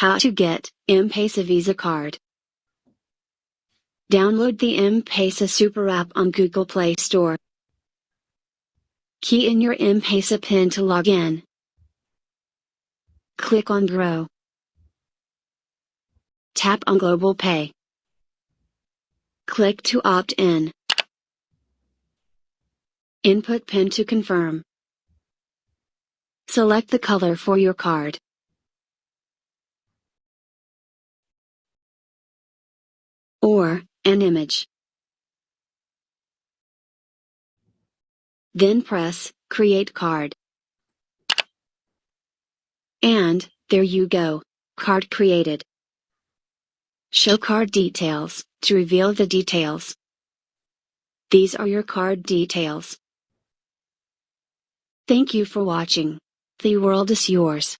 How to get M-Pesa Visa card. Download the M-Pesa Super App on Google Play Store. Key in your M-Pesa PIN to log in. Click on Grow. Tap on Global Pay. Click to opt in. Input PIN to confirm. Select the color for your card. An image. Then press, Create Card. And, there you go, card created. Show card details, to reveal the details. These are your card details. Thank you for watching. The world is yours.